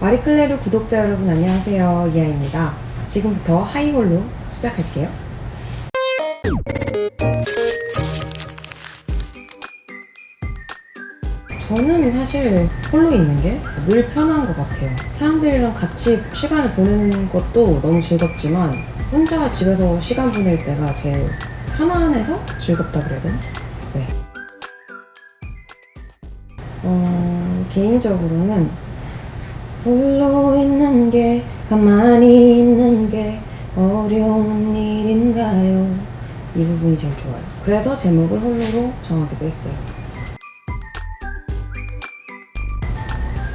마리클레르 구독자 여러분 안녕하세요 이하입니다 지금부터 하이홀로 시작할게요 저는 사실 홀로 있는 게 늘 편한 것 같아요 사람들이랑 같이 시간을 보내는 것도 너무 즐겁지만 혼자 집에서 시간 보낼 때가 제일 편안해서 즐겁다 그래야 되나? 네. 어, 개인적으로는 홀로 있는 게 가만히 있는 게 어려운 일인가요? 이 부분이 제일 좋아요. 그래서 제목을 홀로로 정하기도 했어요.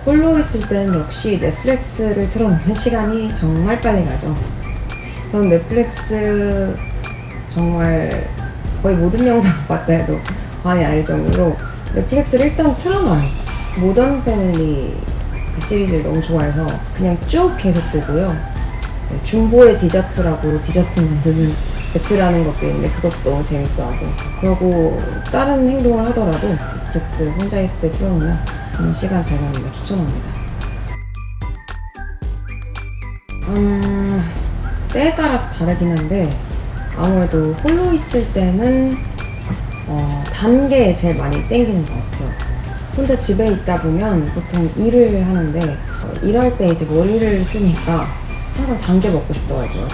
홀로 있을 땐 역시 넷플릭스를 틀어놓으면 시간이 정말 빨리 가죠. 저는 넷플릭스 정말 거의 모든 영상 봤다 해도 과언이 아닐 정도로 넷플릭스를 일단 틀어놔요. 모던 패밀리 그 시리즈를 너무 좋아해서 그냥 쭉 계속 보고요. 네, 중보의 디저트라고 디저트 만드는 배트라는 것도 있는데 그것도 너무 재밌어하고 그러고 다른 행동을 하더라도 넷플릭스 혼자 있을 때 틀어놓으면 정말 시간 잘 가는 거 추천합니다. 음, 때에 따라서 다르긴 한데 아무래도 홀로 있을 때는 어, 단게 제일 많이 땡기는 것 같아요. 혼자 집에 있다 보면 보통 일을 하는데 어, 일할 때 이제 머리를 쓰니까 항상 단게 먹고 싶더라고요.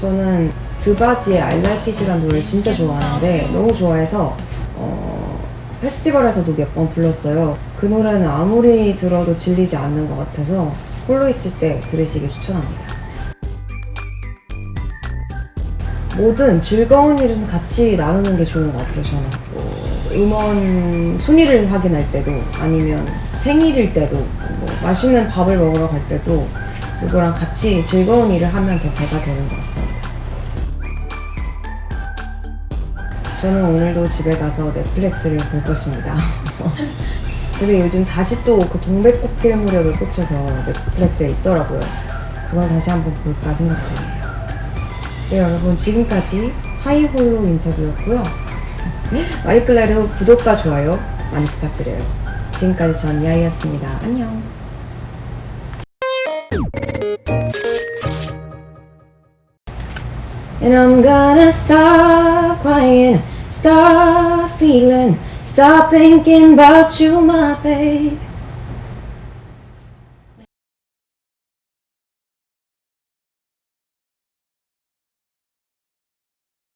저는 드바지의 I Like It이라는 노래를 진짜 좋아하는데 너무 좋아해서 어, 페스티벌에서도 몇 번 불렀어요. 그 노래는 아무리 들어도 질리지 않는 것 같아서 홀로 있을 때 들으시길 추천합니다. 뭐든 즐거운 일은 같이 나누는 게 좋은 것 같아요, 저는. 뭐 음원 순위를 확인할 때도, 아니면 생일일 때도, 뭐 맛있는 밥을 먹으러 갈 때도, 누구랑 같이 즐거운 일을 하면 더 배가 되는 것 같습니다. 저는 오늘도 집에 가서 넷플릭스를 볼 것입니다. 근데 요즘 다시 또 그 동백꽃필 무렵에 꽂혀서 넷플릭스에 있더라고요. 그걸 다시 한번 볼까 생각 중이에요. 네, 여러분 지금까지 하이홀로 인터뷰였고요. 마리클레르 구독과 좋아요 많이 부탁드려요. 지금까지 전 이하이였습니다. 안녕. And I'm gonna stop crying, stop feeling, stop thinking about you, my babe.